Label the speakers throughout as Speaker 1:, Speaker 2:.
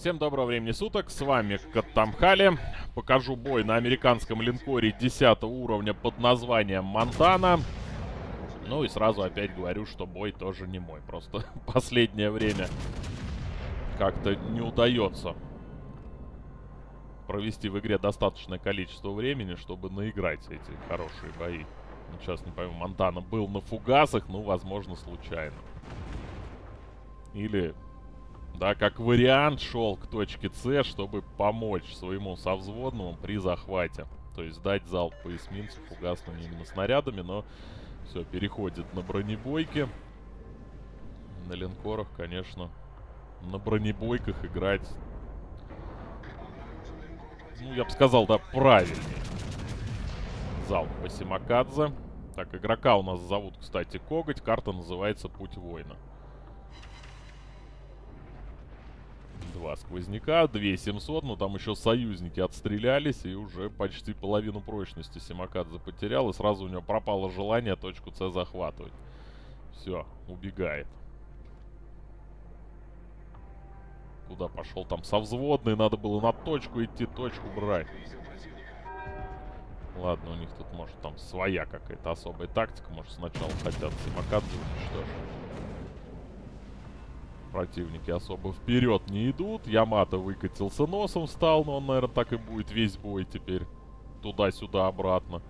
Speaker 1: Всем доброго времени суток, с вами Каттамхали. Покажу бой на американском линкоре 10 уровня под названием Монтана. Ну и сразу опять говорю, что бой тоже не мой. Просто последнее время как-то не удается провести в игре достаточное количество времени, чтобы наиграть эти хорошие бои. Ну, сейчас не пойму, Монтана был на фугасах, ну, возможно, случайно. Или да, как вариант шел к точке С, чтобы помочь своему совзводному при захвате. То есть дать залп по эсминцу фугасными именно снарядами, но все, переходит на бронебойки. На линкорах, конечно, на бронебойках играть, ну, я бы сказал, да, правильнее. Залп по Симакадзе. Так, игрока у нас зовут, кстати, Коготь. Карта называется Путь воина. Два сквозняка, 2700, но там еще союзники отстрелялись, и уже почти половину прочности Симакадзе потерял, и сразу у него пропало желание точку С захватывать. Все, убегает. Куда пошел? Там со взводной надо было на точку идти, точку брать. Ладно, у них тут, может, там своя какая-то особая тактика. Может, сначала хотят Симакадзе уничтожить противники особо вперед не идут. Ямато выкатился носом, встал, но он, наверное, так и будет весь бой теперь. Туда-сюда, обратно.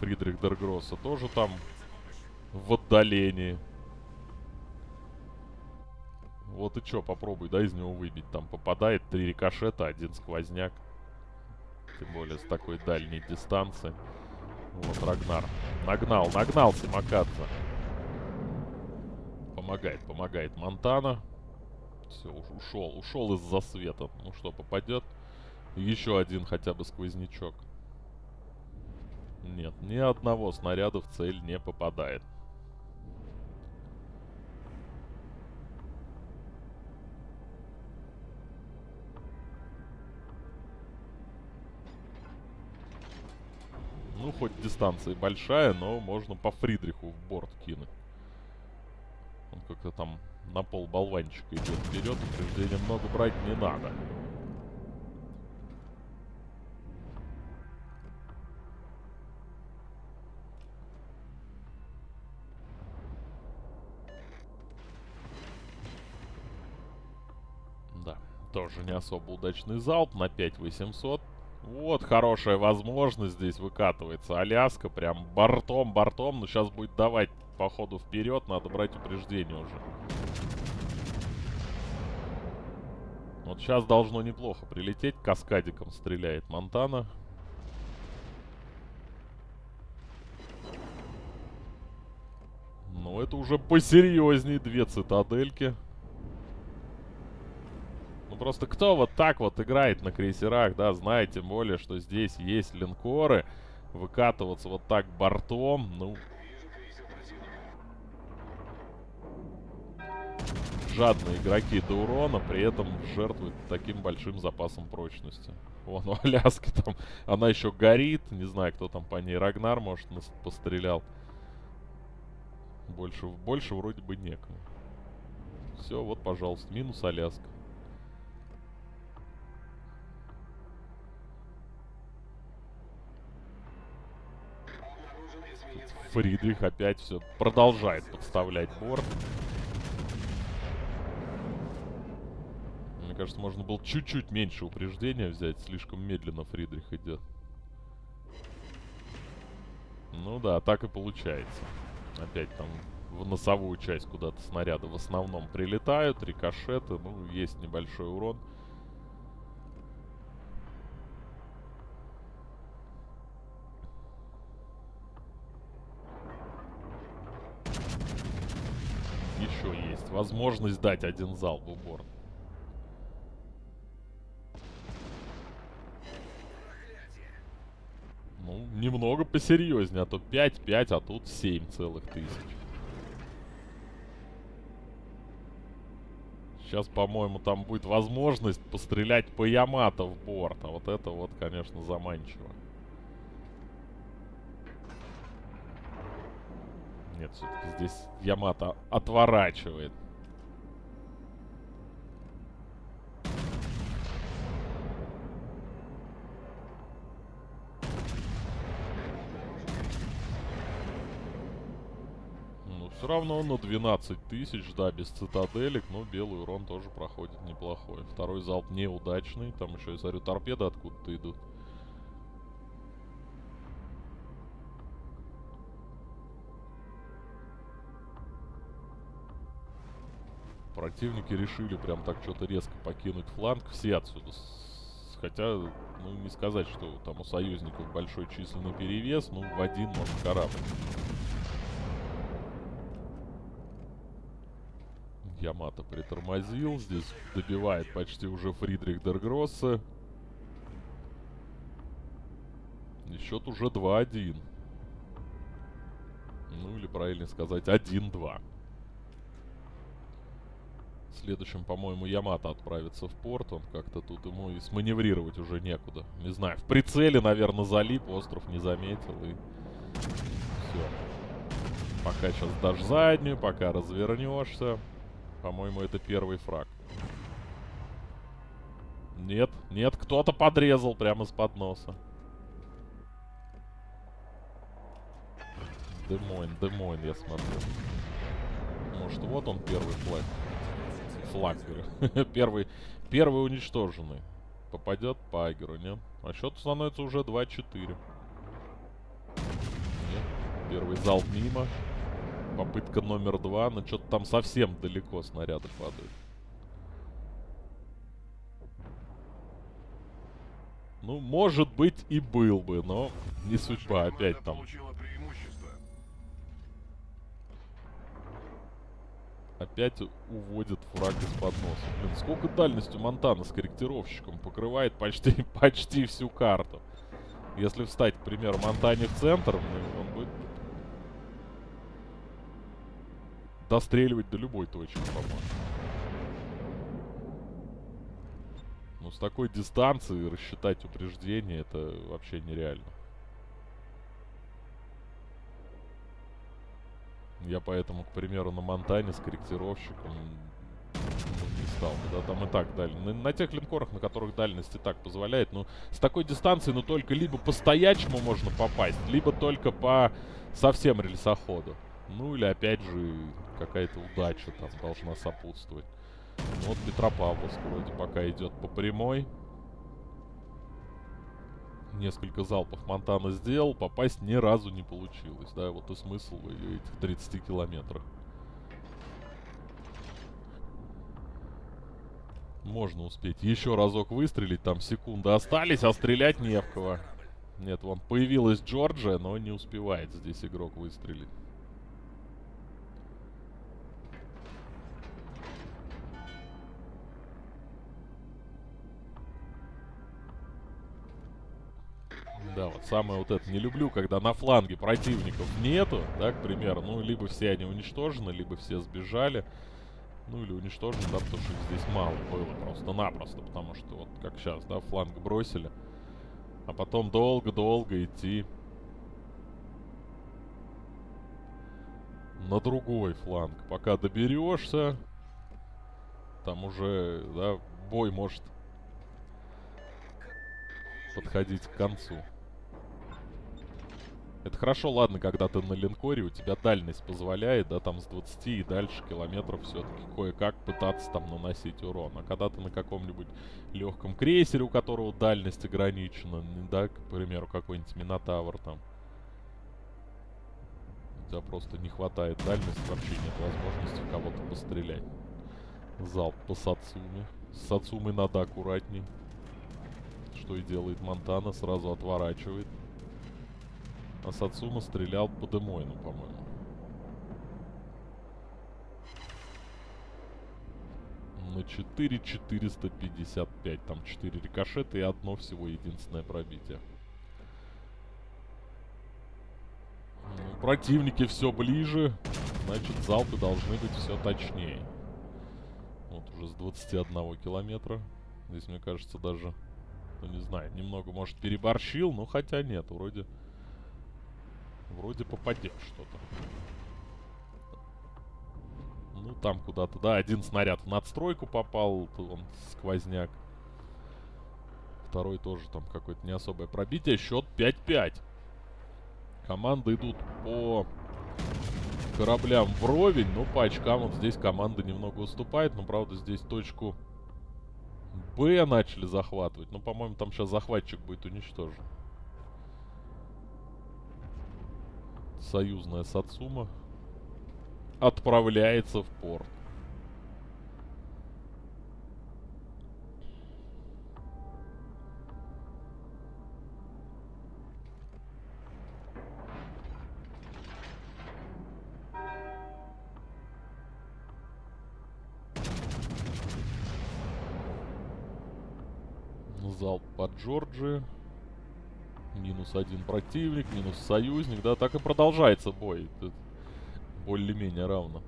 Speaker 1: Фридрих Дергросса тоже там в отдалении. Вот и чё, попробуй, да, из него выбить. Там попадает три рикошета, один сквозняк. Тем более с такой дальней дистанции. Вот Рагнар. Нагнал, нагнал Симакадзе. Помогает, помогает Монтана. Все, ушел, ушел из-за света. Ну что, попадет? Еще один хотя бы сквознячок. Нет, ни одного снаряда в цель не попадает. Ну, хоть дистанция большая, но можно по Фридриху в борт кинуть. Он как-то там на пол болванчика идет вперед. Упреждения много брать не надо. Да, тоже не особо удачный залп на 5800. Вот хорошая возможность здесь выкатывается. Аляска прям бортом, бортом. Но сейчас будет давать по ходу вперед. Надо брать упреждение уже. Вот сейчас должно неплохо прилететь. Каскадиком стреляет Монтана. Ну, это уже посерьезней две цитадельки. Просто кто вот так вот играет на крейсерах, да, знает тем более, что здесь есть линкоры. Выкатываться вот так бортом, ну, жадные игроки до урона, при этом жертвуют таким большим запасом прочности. Вон у Аляски там, она еще горит, не знаю, кто там по ней, Рагнар, может, пострелял. Больше, больше вроде бы некому. Все, вот, пожалуйста, минус Аляска. Фридрих опять все продолжает подставлять борт. Мне кажется, можно было чуть-чуть меньше упреждения взять. Слишком медленно Фридрих идет. Ну да, так и получается. Опять там в носовую часть куда-то снаряды в основном прилетают, рикошеты, ну, есть небольшой урон. Еще есть возможность дать один залп в борт. Ну, немного посерьезнее, а то 5-5, а тут 7 целых тысяч. Сейчас, по-моему, там будет возможность пострелять по Ямато в борт. А вот это вот, конечно, заманчиво. Нет, все-таки здесь Ямато отворачивает. Все равно на 12 тысяч, да, без цитаделек, но белый урон тоже проходит неплохой. Второй залп неудачный, там еще, я смотрю, торпеды откуда-то идут. Противники решили прям так что-то резко покинуть фланг. Все отсюда. Хотя, ну, не сказать, что там у союзников большой численный перевес. Ну, в один, может, корабль. Ямато притормозил. Здесь добивает почти уже Фридрих Дергроссе. И счет уже 2-1. Ну, или правильно сказать, 1-2. Следующим, по-моему, Ямато отправится в порт. Он как-то тут ему и сманеврировать уже некуда. Не знаю, в прицеле, наверное, залип, остров не заметил и... Все. Пока сейчас дашь заднюю, пока развернешься. По-моему, это первый фраг. Нет, нет, кто-то подрезал прямо из-под носа. Демойн, Демойн, я смотрю. Может, вот он первый флаг флаг, говорю. первый, первый уничтоженный. Попадет по Агеру, не? А счет становится уже 2-4. Нет. Первый залп мимо. Попытка номер два. Но что-то там совсем далеко снаряды падают. Ну, может быть и был бы, но не судьба. Опять там Опять уводит фраг из-под носа. Блин, сколько дальностью Монтана с корректировщиком покрывает почти, почти всю карту. Если встать, к примеру, Монтане в центр, ну, он будет достреливать до любой точки, по-моему. Ну, с такой дистанции рассчитать упреждение, это вообще нереально. Я поэтому, к примеру, на Монтане с корректировщиком не стал. Да, там и так дальше. На, на тех линкорах, на которых дальность и так позволяет, ну, с такой дистанции, ну, только либо по стоячему можно попасть, либо только по совсем рельсоходу. Ну, или, опять же, какая-то удача там должна сопутствовать. Ну, вот Петропавловск вроде пока идет по прямой несколько залпов Монтана сделал, попасть ни разу не получилось. Да, вот и смысл этих 30 километрах. Можно успеть еще разок выстрелить, там секунды остались, а стрелять не в кого. Нет, вон появилась Джорджия, но не успевает здесь игрок выстрелить. Да, вот самое вот это не люблю, когда на фланге противников нету, да, к примеру. Ну, либо все они уничтожены, либо все сбежали. Ну, или уничтожены, да, потому что их здесь мало было просто-напросто. Потому что вот как сейчас, да, фланг бросили. А потом долго-долго идти на другой фланг. Пока доберешься, там уже, да, бой может подходить к концу. Это хорошо, ладно, когда ты на линкоре, у тебя дальность позволяет, да, там с 20 и дальше километров все-таки кое-как пытаться там наносить урон. А когда ты на каком-нибудь легком крейсере, у которого дальность ограничена, да, к примеру, какой-нибудь Минотавр там, у тебя просто не хватает дальности, вообще нет возможности кого-то пострелять. Залп по Сацуме. С Сацумой надо аккуратней. Что и делает Монтана, сразу отворачивает. А Сацума стрелял по Демойну, по-моему. На 4455. Там 4 рикошета и одно всего единственное пробитие. Ну, противники все ближе. Значит, залпы должны быть все точнее. Вот уже с 21 километра. Здесь, мне кажется, даже, ну не знаю, немного, может, переборщил. Но хотя нет, вроде... Вроде попадет что-то. Ну, там куда-то, да, один снаряд в надстройку попал, он сквозняк. Второй тоже там какое-то не особое пробитие. Счет 5-5. Команды идут по кораблям вровень, но по очкам вот здесь команда немного уступает. Но, правда, здесь точку Б начали захватывать. Ну, по-моему, там сейчас захватчик будет уничтожен. Союзная Сацума отправляется в порт. Залп под Джорджи. Минус один противник, минус союзник. Да, так и продолжается бой. Более-менее равно.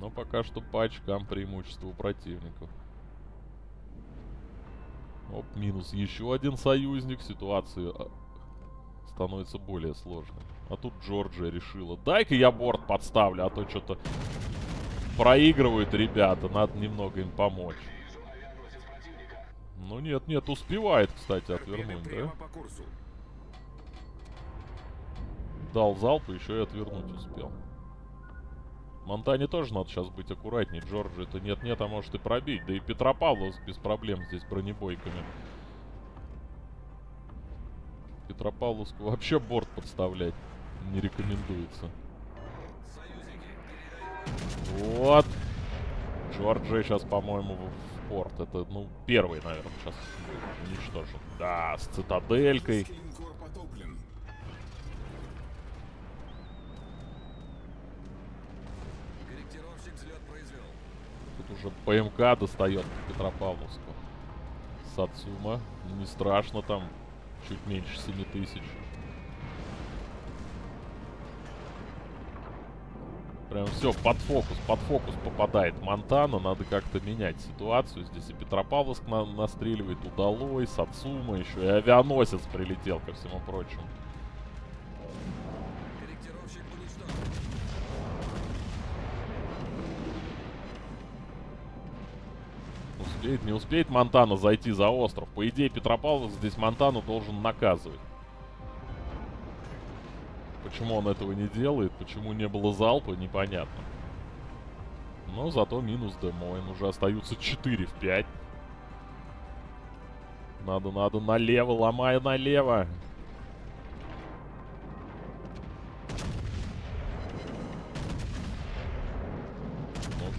Speaker 1: Но пока что по очкам преимущество у противников. Оп, минус еще один союзник. Ситуация а, становится более сложной. А тут Джорджия решила. Дай-ка я борт подставлю, а то что-то проигрывают ребята. Надо немного им помочь. Ну нет, нет, успевает, кстати, отвернуть, да? Дал залп и еще и отвернуть успел. Монтане тоже надо сейчас быть аккуратней. Джорджи это нет-нет, а может и пробить. Да и Петропавловск без проблем здесь бронебойками. Петропавловску вообще борт подставлять не рекомендуется. Вот. Джорджи сейчас, по-моему, порт. Это, ну, первый, наверное, сейчас уничтожен. Да, с цитаделькой. Тут уже ПМК достает Петропавловску. Сацума. Не страшно там. Чуть меньше 7 тысяч. Прям все, под фокус, под фокус попадает Монтана. Надо как-то менять ситуацию. Здесь и Петропавловск на настреливает, удалой, Сацума еще. И авианосец прилетел, ко всему прочему. Успеет, не успеет Монтана зайти за остров. По идее, Петропавловск здесь Монтану должен наказывать. Почему он этого не делает, почему не было залпа, непонятно. Но зато минус Демойн. Уже остаются 4 в 5. Надо, надо налево, ломай налево.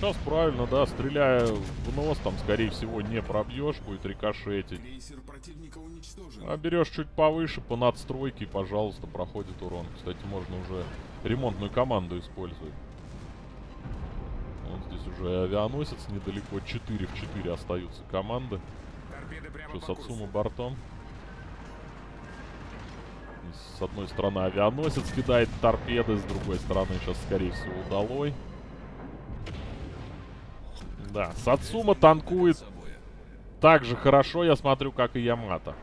Speaker 1: Сейчас правильно, да, стреляя в нос, там, скорее всего, не пробьешь, будет рикошетить. А берешь чуть повыше, по надстройке, пожалуйста, проходит урон. Кстати, можно уже ремонтную команду использовать. Вот здесь уже авианосец недалеко, 4 в 4 остаются команды. Что, Сацума бортом. С одной стороны авианосец кидает торпеды, с другой стороны сейчас, скорее всего, удалой. Да, Сацума танкует так же хорошо, я смотрю, как и Ямато.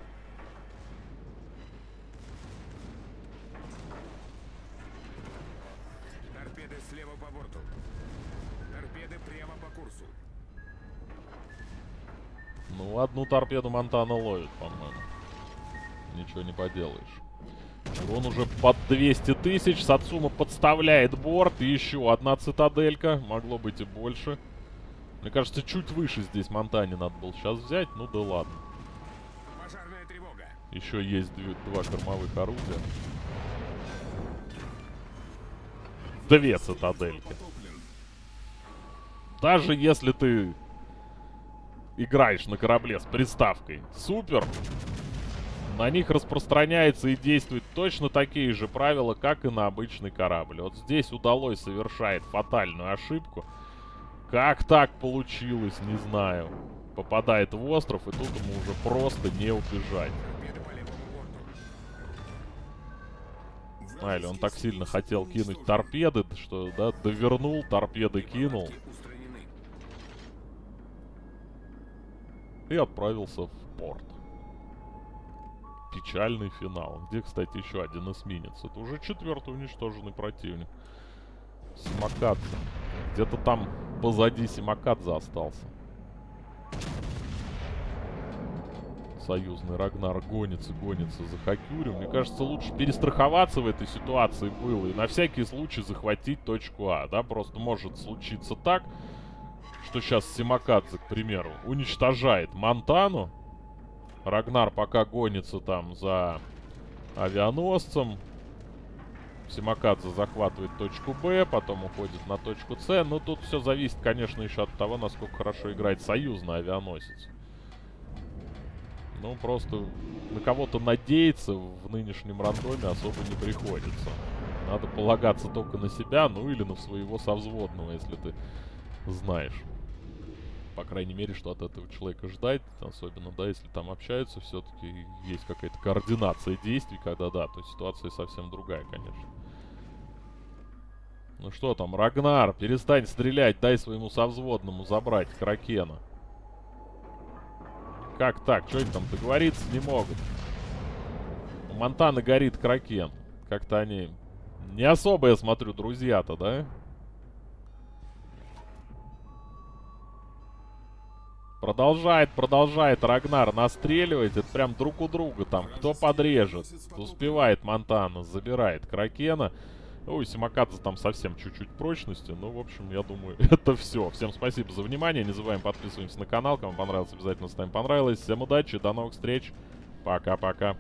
Speaker 2: Торпеды слева по борту. Торпеды прямо по курсу.
Speaker 1: Ну, одну торпеду Монтана ловит, по-моему. Ничего не поделаешь. Он уже под 200 тысяч. Сацума подставляет борт. И еще одна цитаделька. Могло быть и больше. Мне кажется, чуть выше здесь Монтане надо было сейчас взять. Ну да ладно.
Speaker 2: Пожарная тревога.
Speaker 1: Еще есть две, два кормовых орудия. Две цитадельки. Даже если ты играешь на корабле с приставкой «Супер», на них распространяется и действуют точно такие же правила, как и на обычный корабль. Вот здесь удалось совершает фатальную ошибку – как так получилось, не знаю. Попадает в остров, и тут ему уже просто не убежать. А, или он так сильно хотел кинуть торпеды, что, да, довернул, торпеды кинул. И отправился в порт. Печальный финал. Где, кстати, еще один эсминец. Это уже четвертый уничтоженный противник. Самокатца. Где-то там позади Симакадзе остался. союзный Рагнар гонится, гонится за Хакюрю. Мне кажется, лучше перестраховаться в этой ситуации было и на всякий случай захватить точку А, да? Просто может случиться так, что сейчас Симакадзе, к примеру, уничтожает Монтану. Рагнар пока гонится там за авианосцем. Симакадзе захватывает точку Б, потом уходит на точку С. Но тут все зависит, конечно, еще от того, насколько хорошо играет союзный авианосец. Ну, просто на кого-то надеяться в нынешнем рандоме особо не приходится. Надо полагаться только на себя, ну или на своего совзводного, если ты знаешь. По крайней мере, что от этого человека ждать. Особенно, да, если там общаются, все-таки есть какая-то координация действий, когда, да, то ситуация совсем другая, конечно. Ну что там, Рагнар, перестань стрелять, дай своему совзводному забрать Кракена. Как так? Что они там договориться не могут? У Монтана горит Кракен. Как-то они не особо, я смотрю, друзья-то, да? Продолжает, продолжает Рагнар настреливать. Это прям друг у друга там. Кто подрежет? Успевает Монтана, забирает Кракена. Ой, Симакадзе там совсем чуть-чуть прочности. Ну, в общем, я думаю, это все. Всем спасибо за внимание. Не забываем подписываться на канал. Кому понравилось, обязательно ставим понравилось. Всем удачи, до новых встреч. Пока-пока.